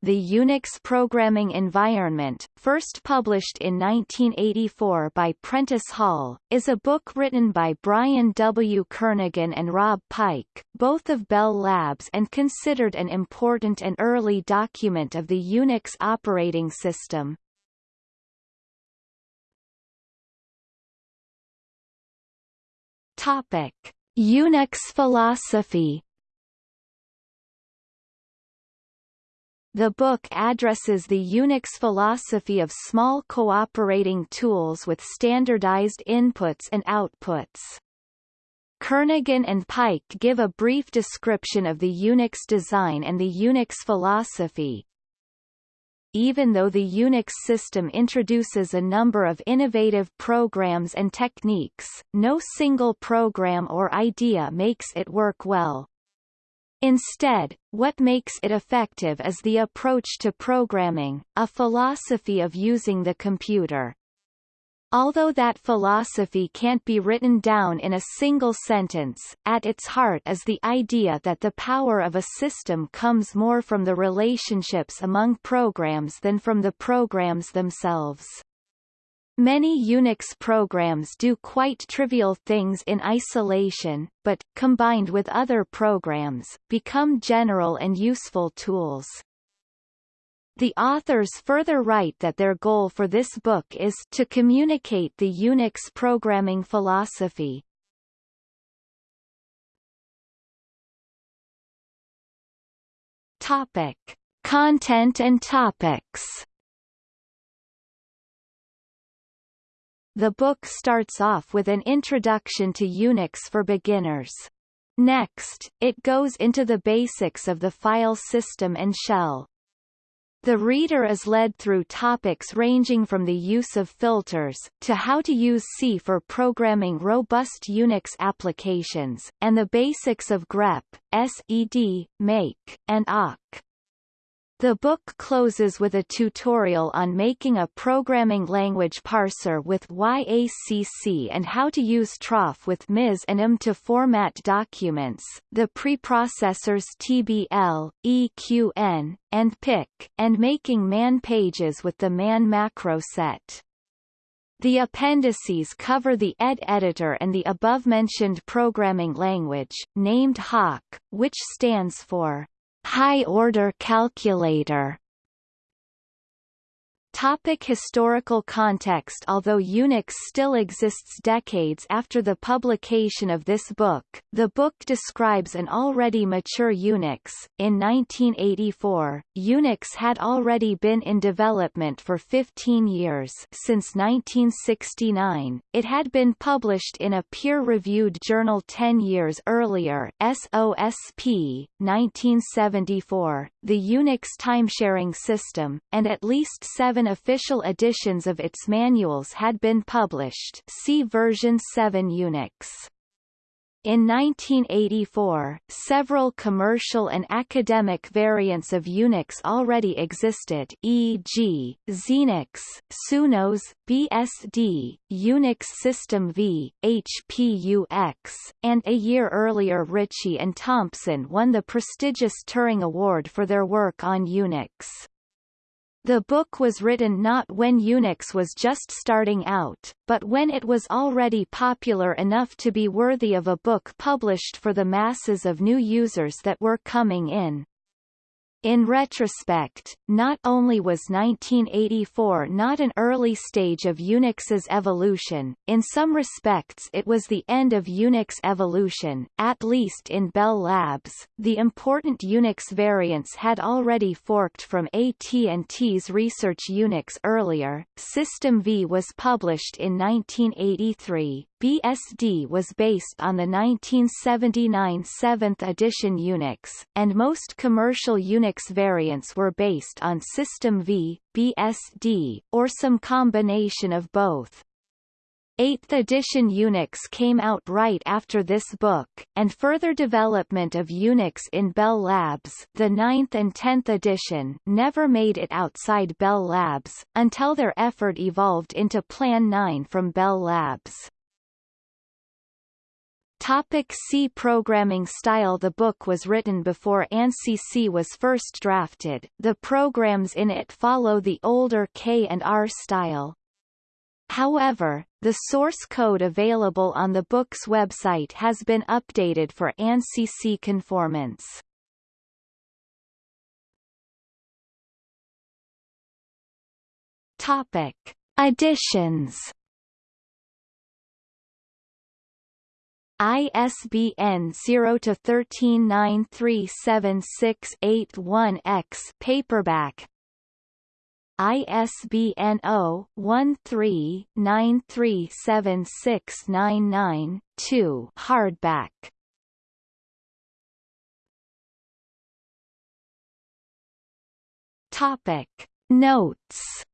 The Unix Programming Environment, first published in 1984 by Prentice Hall, is a book written by Brian W. Kernighan and Rob Pike, both of Bell Labs and considered an important and early document of the Unix operating system. Topic. Unix philosophy The book addresses the Unix philosophy of small cooperating tools with standardized inputs and outputs. Kernighan and Pike give a brief description of the Unix design and the Unix philosophy. Even though the Unix system introduces a number of innovative programs and techniques, no single program or idea makes it work well. Instead, what makes it effective is the approach to programming, a philosophy of using the computer. Although that philosophy can't be written down in a single sentence, at its heart is the idea that the power of a system comes more from the relationships among programs than from the programs themselves. Many Unix programs do quite trivial things in isolation, but, combined with other programs, become general and useful tools. The authors further write that their goal for this book is to communicate the Unix programming philosophy. Topic. Content and topics The book starts off with an introduction to Unix for beginners. Next, it goes into the basics of the file system and shell. The reader is led through topics ranging from the use of filters, to how to use C for programming robust Unix applications, and the basics of grep, sed, make, and awk. The book closes with a tutorial on making a programming language parser with YACC and how to use troff with MIS and M to format documents, the preprocessors TBL, EQN, and PIC, and making man pages with the man macro set. The appendices cover the ED editor and the above-mentioned programming language, named hoc, which stands for high-order calculator Topic historical context Although Unix still exists decades after the publication of this book, the book describes an already mature Unix. In 1984, Unix had already been in development for 15 years since 1969. It had been published in a peer-reviewed journal 10 years earlier SOSP, 1974, the Unix timesharing system, and at least seven official editions of its manuals had been published see version 7 Unix. In 1984, several commercial and academic variants of Unix already existed e.g., Xenix, SunOS, BSD, Unix System V, HPUX, and a year earlier Ritchie and Thompson won the prestigious Turing Award for their work on Unix. The book was written not when Unix was just starting out, but when it was already popular enough to be worthy of a book published for the masses of new users that were coming in. In retrospect, not only was 1984 not an early stage of Unix's evolution, in some respects it was the end of Unix evolution, at least in Bell Labs. The important Unix variants had already forked from AT&T's Research Unix earlier. System V was published in 1983. BSD was based on the 1979 7th edition Unix, and most commercial Unix variants were based on System V, BSD, or some combination of both. 8th edition Unix came out right after this book, and further development of Unix in Bell Labs the 9th and 10th edition never made it outside Bell Labs, until their effort evolved into Plan 9 from Bell Labs. Topic C Programming style The book was written before ANSI C was first drafted, the programs in it follow the older K and R style. However, the source code available on the book's website has been updated for ANSI C conformance. Topic. Additions ISBN 0 to 1393761 x paperback. ISBN 0-13-937699-2 hardback. Topic. Notes